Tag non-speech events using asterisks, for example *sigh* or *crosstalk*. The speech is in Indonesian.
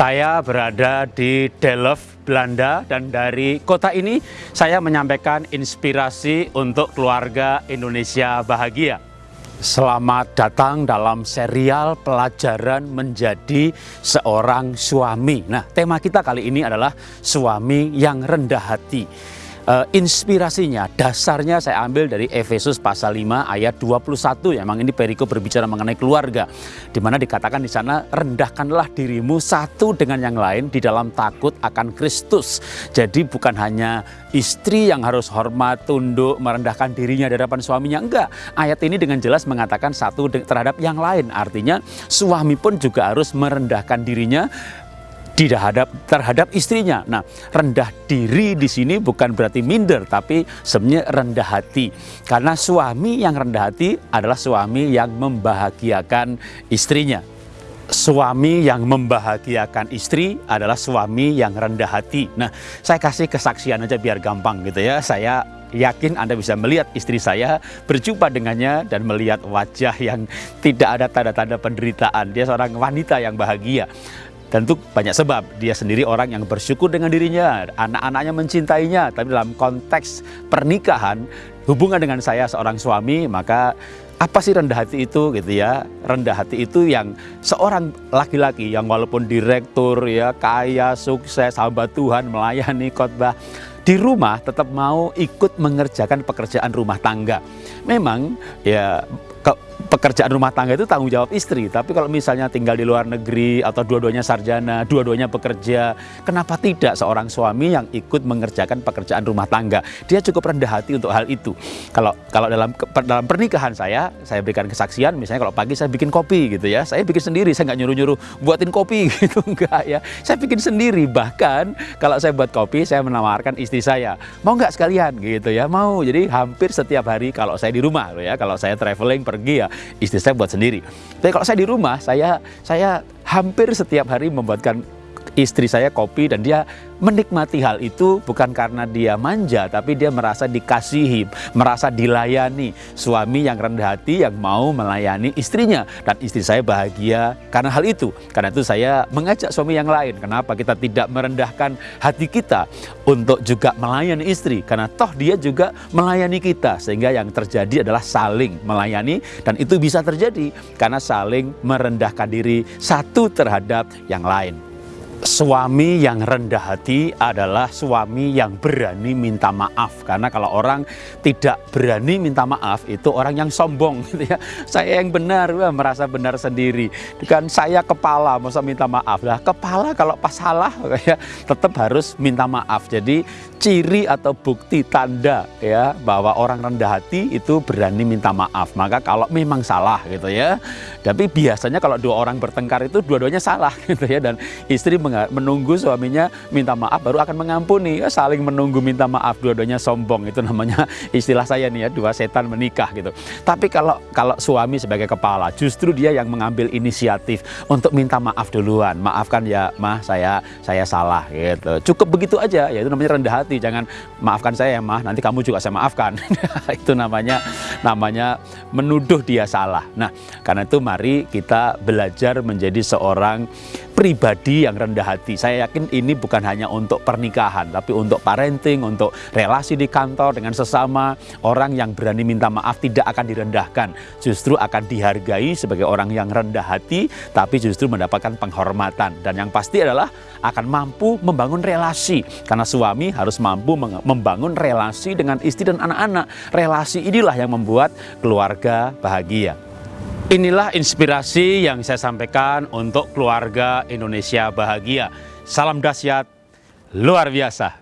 Saya berada di Delft, Belanda dan dari kota ini saya menyampaikan inspirasi untuk keluarga Indonesia bahagia. Selamat datang dalam serial pelajaran menjadi seorang suami. Nah, tema kita kali ini adalah suami yang rendah hati uh, inspirasinya, dasarnya saya ambil dari Efesus pasal 5 ayat 21. Ya, memang ini perikop berbicara mengenai keluarga. Di mana dikatakan di sana, rendahkanlah dirimu satu dengan yang lain di dalam takut akan Kristus. Jadi bukan hanya istri yang harus hormat, tunduk, merendahkan dirinya di hadapan suaminya. Enggak, ayat ini dengan jelas mengatakan satu terhadap yang lain. Artinya suami pun juga harus merendahkan dirinya terhadap terhadap istrinya. Nah, rendah diri di sini bukan berarti minder, tapi sebenarnya rendah hati. Karena suami yang rendah hati adalah suami yang membahagiakan istrinya. Suami yang membahagiakan istri adalah suami yang rendah hati. Nah, saya kasih kesaksian aja biar gampang gitu ya. Saya yakin Anda bisa melihat istri saya, berjumpa dengannya dan melihat wajah yang tidak ada tanda-tanda penderitaan. Dia seorang wanita yang bahagia. Tentu banyak sebab. Dia sendiri orang yang bersyukur dengan dirinya, anak-anaknya mencintainya. Tapi dalam konteks pernikahan, hubungan dengan saya seorang suami, maka apa sih rendah hati itu gitu ya? Rendah hati itu yang seorang laki-laki yang walaupun direktur ya, kaya, sukses, sahabat Tuhan, melayani khotbah, di rumah tetap mau ikut mengerjakan pekerjaan rumah tangga. Memang ya pekerjaan rumah tangga itu tanggung jawab istri. Tapi kalau misalnya tinggal di luar negeri atau dua-duanya sarjana, dua-duanya bekerja, kenapa tidak seorang suami yang ikut mengerjakan pekerjaan rumah tangga? Dia cukup rendah hati untuk hal itu. Kalau kalau dalam dalam pernikahan saya, saya berikan kesaksian, misalnya kalau pagi saya bikin kopi gitu ya, saya bikin sendiri, saya nggak nyuruh-nyuruh buatin kopi *laughs* gitu enggak ya. Saya bikin sendiri. Bahkan kalau saya buat kopi, saya menawarkan istri saya, mau nggak sekalian gitu ya, mau. Jadi hampir setiap hari kalau saya di rumah ya, kalau saya traveling pergi ya, istri saya buat sendiri. Tapi kalau saya di rumah, saya saya hampir setiap hari membuatkan istri saya kopi dan dia menikmati hal itu bukan karena dia manja tapi dia merasa dikasihi, merasa dilayani. Suami yang rendah hati yang mau melayani istrinya dan istri saya bahagia karena hal itu. Karena itu saya mengajak suami yang lain. Kenapa kita tidak merendahkan hati kita untuk juga melayani istri? Karena toh dia juga melayani kita sehingga yang terjadi adalah saling melayani dan itu bisa terjadi karena saling merendahkan diri satu terhadap yang lain. Suami yang rendah hati adalah suami yang berani minta maaf karena kalau orang tidak berani minta maaf itu orang yang sombong *laughs* gitu ya. Saya yang benar, wah, merasa benar sendiri. Kan saya kepala masa minta maaf lah. Kepala kalau pas salah *laughs* ya tetap harus minta maaf. Jadi ciri atau bukti tanda ya bahwa orang rendah hati itu berani minta maaf. Maka kalau memang salah gitu ya. Tapi biasanya kalau dua orang bertengkar itu dua-duanya salah *laughs* gitu ya dan istri menunggu suaminya minta maaf baru akan mengampuni. Ya, saling menunggu minta maaf dua-duanya sombong itu namanya istilah saya nih ya dua setan menikah gitu. Tapi kalau kalau suami sebagai kepala justru dia yang mengambil inisiatif untuk minta maaf duluan. Maafkan ya mah saya saya salah gitu. Cukup begitu aja ya itu namanya rendah hati. Jangan maafkan saya ya mah nanti kamu juga saya maafkan. *laughs* itu namanya namanya menuduh dia salah. Nah, karena itu mari kita belajar menjadi seorang pribadi yang rendah hati. Saya yakin ini bukan hanya untuk pernikahan, tapi untuk parenting, untuk relasi di kantor dengan sesama. Orang yang berani minta maaf tidak akan direndahkan, justru akan dihargai sebagai orang yang rendah hati, tapi justru mendapatkan penghormatan. Dan yang pasti adalah akan mampu membangun relasi, karena suami harus mampu membangun relasi dengan istri dan anak-anak. Relasi inilah yang membuat keluarga bahagia. Inilah inspirasi yang saya sampaikan untuk keluarga Indonesia bahagia. Salam dahsyat, luar biasa.